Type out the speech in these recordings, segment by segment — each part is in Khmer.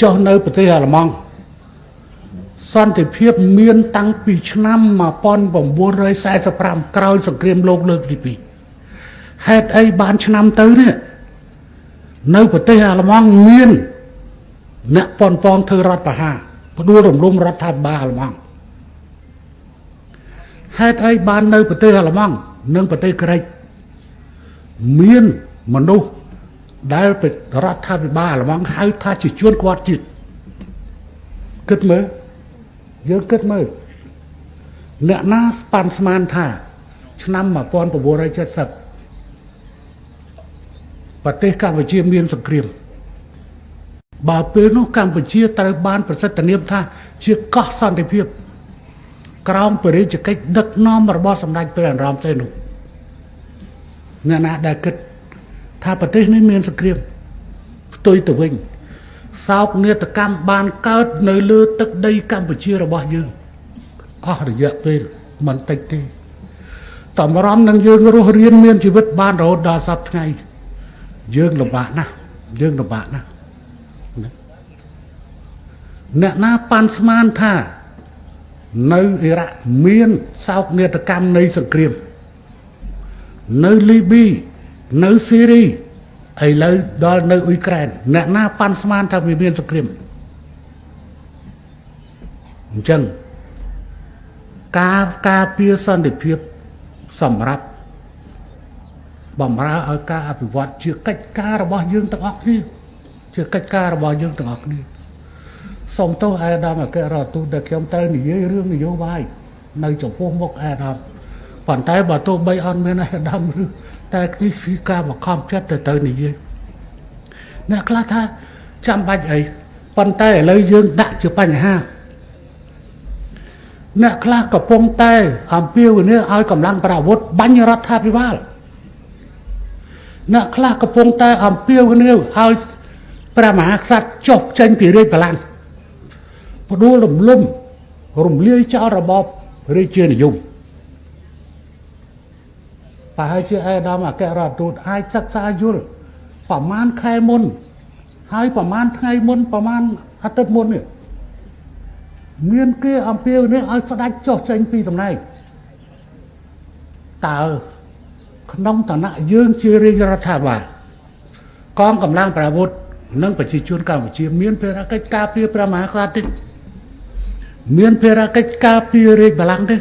ចុះនៅប្រទេសអាល្លឺម៉ង់សន្តិភាពមានតាំងពីឆ្នាំ1945ក្រោយសង្គ្រាមលោកលើកទី2ហេតុអីបានឆ្នាំទៅនេះនៅប្រទេសអាល្លឺម៉ង់មាន អ្នកប៉ុនប៉ងធ្វើរដ្ឋប្រហារផ្ដួលរំលំរដ្ឋាភិបាលអាល្លឺម៉ង់ហេតុអីបាននៅប្រទេសអាល្លឺម៉ង់និងប្រទេសក្រិចមានមនុស្ស ដែលរដ្ឋាភិបាលអាល្លឺម៉ង់ហៅថាជាជួនគាត់ជាតិគិតមើលយើងគិតមើលអ្នកណាស្ប៉ាន់ស្មានថា ឆ្នាំ1970ប្រទេសកម្ពុជាមានសង្គ្រាមបើពេលនោះកម្ពុជាត្រូវបានប្រសិទ្ធនាមថា ជាកោះសន្តិភាព ក្រោមបរិយាកិច្ចដឹកនាំរបស់សម្ដេចព្រះអរមសេនុអ្នកណាដែលគិត ថាប្រទេសនេះមានសង្គ្រាមផ្ទុយទៅវិញសោកនាដកម្មបានកើតនៅលើទឹកដីកម្ពុជារបស់យើងអស់រយៈពេលមិនតិចទេតម្រាំនឹងយើងរស់រៀនមានជីវិតបានរហូតដល់សពថ្ងៃយើងលំបាកណាស់យើងលំបាកណាស់អ្នកណាប៉ាន់ស្មានថា នៅអ៊ីរ៉ាក់មានសោកនាដកម្មនៃសង្គ្រាម នៅលីប៊ី នៅស៊ីរីឥឡូវដល់នៅអ៊ុយក្រែនអ្នកណាប៉ាន់ស្មានថាវាមានសង្គ្រាមអញ្ចឹងការការពារសន្តិភាពសម្រាប់បំរើឲ្យការអភិវឌ្ឍជាកិច្ចការរបស់យើងទាំងអស់គ្នាជាកិច្ចការរបស់យើងទាំងអស់គ្នាសូមទោសអាដាមអគ្គរដ្ឋទូតដែលខ្ញុំត្រូវនិយាយរឿងនយោបាយនៅចំពោះមុខអាដាម ប៉ុន្តែបើទោះបីអត់មានអាដាមឬតែនេះគឺការបង្ខំចិត្តទៅទៅនិយាយអ្នកខ្លះថាចាំបាច់អីប៉ុន្តែឥឡូវយើងដាក់ជាបញ្ហាអ្នកខ្លះកំពុងតែអំពាវនាវឲ្យកម្លាំងប្រអាវុធបាញ់រដ្ឋាភិបាលអ្នកខ្លះកំពុងតែអំពាវនាវឲ្យព្រះមហាក្សត្រចុះចេញពីរាជបល្ល័ង្កផ្ដួលរំលំរំលាយចោលរបបរាជានិយម ប្រហែលជាអេដាមអគ្គរដ្ឋទូតអាចសិក្សាយល់ប្រហែលខែមុន ហើយប្រហែលថ្ងៃមុនប្រហែលអាទិត្យមុននេះមានគេអំពាវនាវឲ្យស្ដេចចុះចេញពីតំណែងតើក្នុងឋានៈយើងជារាជរដ្ឋាភិបាលកងកម្លាំងប្រអាវុធនិងប្រជាជនកម្ពុជា មានភារកិច្ចការពារព្រះមហាក្សត្រទេមានភារកិច្ចការពាររាជបល្ល័ង្កទេ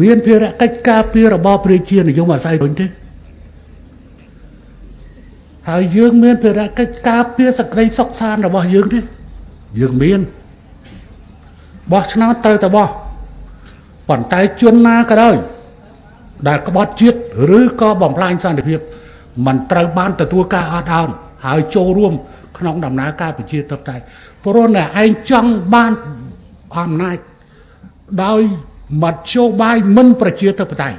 មានភារកិច្ចការពាររបបប្រជានិយមអាស្រ័យដូចទេហើយយើងមានភារកិច្ចការពារសក្តិសុខសាន្តរបស់យើងទេយើងមានបោះឆ្នោតត្រូវតែបោះប៉ុន្តែជនណាក៏ដោយដែលក្បត់ជាតិឬក៏បំផ្លាញសន្តិភាពมันត្រូវបានទទួលការអត់ឱនហើយចូលរួមក្នុងដំណើរការប្រជាធិបតេយ្យព្រោះតែឯងចង់បានអំណាចដោយ មធ្យោបាយមិនប្រជាធិបតេយ្យ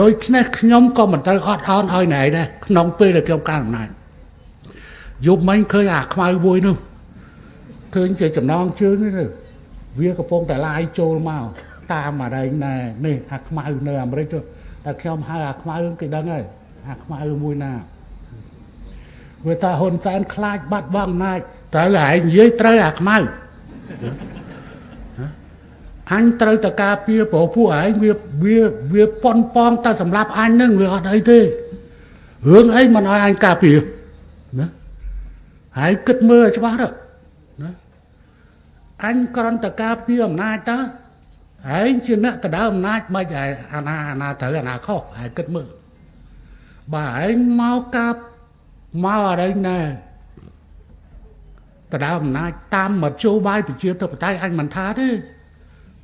ដោយខ្នេះខ្ញុំក៏មិនត្រូវអត់អោនឲ្យណែដែរក្នុងពេលដែលខ្ញុំកាន់អំណាចយប់មិញឃើញអាខ្មៅមួយនោះឃើញជាចំណងជើងនេះវាកំពុងតែឡាយចូលមកតាមអរែងណែនេះអាខ្មៅនៅអាមេរិកទៅតែខ្ញុំហៅអាខ្មៅគេដឹងហើយអាខ្មៅមួយណាវាថាហ៊ុនសែនខ្លាចបាត់បង់អំណាចត្រូវឯងនិយាយត្រូវអាខ្មៅ អញត្រូវតការពារព្រោះពួកឯងវាវាវាប៉ុនប៉ងតែសម្រាប់អញនឹងវាអត់អីទេរឿងអីមិនឲ្យអញការពារណាហើយគិតមើលឲ្យច្បាស់ទៅណាអញគ្រាន់តែការពារអំណាចតើឯងជាអ្នកដដើអំណាចមិនឯអាណាអាណាត្រូវអាណាខុសឯងគិតមើលបើឯងមកកាប់មកអរិញណែដដើអំណាចតាមមធ្យោបាយប្រជាធិបតេយ្យអញមិនថាទេ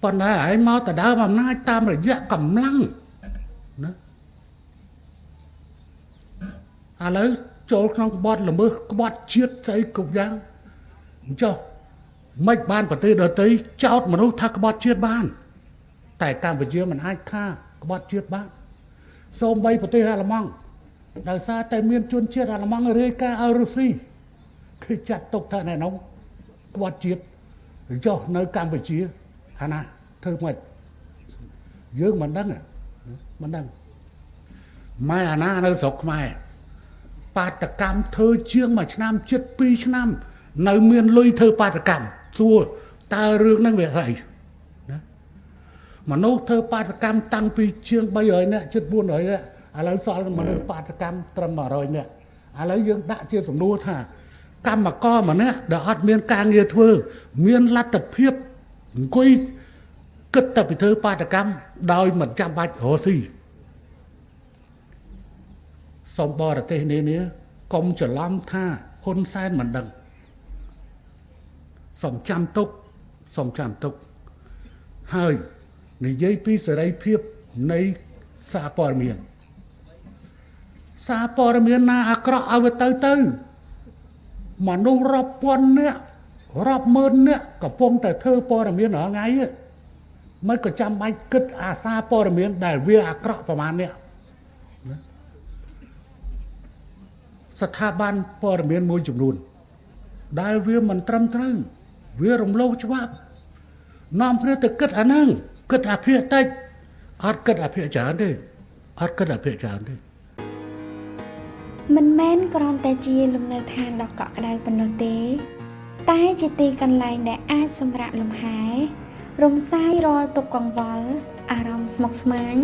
ប៉ុន្តែឯងមកដដើមអំណាចតាមរយៈកម្លាំងណាឥឡូវចូលក្នុងក្បត់ល្មើសក្បត់ជាតិស្អីគ្រប់យ៉ាងអញ្ចឹងមិនបានប្រទេសដទៃចោតមនុស្សថាក្បត់ជាតិបាន តែកម្ពុជាមិនអាចថាក្បត់ជាតិបានសូម្បីប្រទេសអាល្លឺម៉ង់ដោយសារតែមានជនជាតិអាល្លឺម៉ង់រាយការណ៍ឲ្យរុស្ស៊ីគឺចាត់ទុកថាណែនងក្បត់ជាតិចុះនៅកម្ពុជា អាណាធ្វើមិនយើងមិនដឹងមិនដឹងម៉ែអាណានៅស្រុកខ្មែរបាតកម្មធ្វើជាងមួយឆ្នាំជិត2ឆ្នាំ នៅមានលុយធ្វើបាតកម្មសួរតើរឿងហ្នឹងវាស្អីណាមនុស្សធ្វើបាតកម្មតាំងពីជាង300នាក់ជិត400នាក់ឥឡូវសល់មនុស្សបាតកម្មត្រឹម100នាក់ឥឡូវយើងដាក់ជាសំណួរថា កម្មករម្នាក់ដែលអត់មានការងារធ្វើ មានលទ្ធភាព អង្គុយគិតតែពីធ្វើបាតកម្មដោយមិនចាំបាច់រកស៊ីសំបរទេសនេះនេះកុំច្រឡំថាហ៊ុនសែនមិនដឹងសំចាំទុកសំចាំទុកហើយនិយាយពីសេរីភាពនៃសារព័ត៌មានសារព័ត៌មានណាអាក្រក់ឲ្យវាទៅទៅមនុស្សរាប់ពាន់នាក់ រាប់ម៉ឺននាក់កំពុងតែធ្វើព័ត៌មានរាល់ថ្ងៃមិនក៏ចាំបាច់គិតអាសាព័ត៌មាន ដែលវាអាក្រក់ប្រមាណនេះស្ថាប័នព័ត៌មានមួយចំនួន ដែលវាមិនត្រឹមត្រូវវារំលោភច្បាប់នាំគ្នាទៅគិតអាហ្នឹងគិតអាភាគតិចអត់គិតអាភាគច្រើនទេអត់គិតអាភាគច្រើនទេមិនមែនគ្រាន់តែជាលំនៅឋានដ៏កក់ក្ដៅប៉ុណ្ណោះទេ តែជាទីកន្លែងដែលអាចសម្រាកលំហែរំសាយរាល់ទុក្ខកង្វល់អារម្មណ៍ស្មុគស្មាញ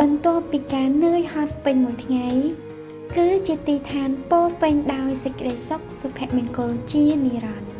បន្ទាប់ពីការនឿយហត់ពេញមួយថ្ងៃគឺជាទីឋានពោពេញដោយសេចក្តីសុខសុភមង្គលជានិរន្តរ៍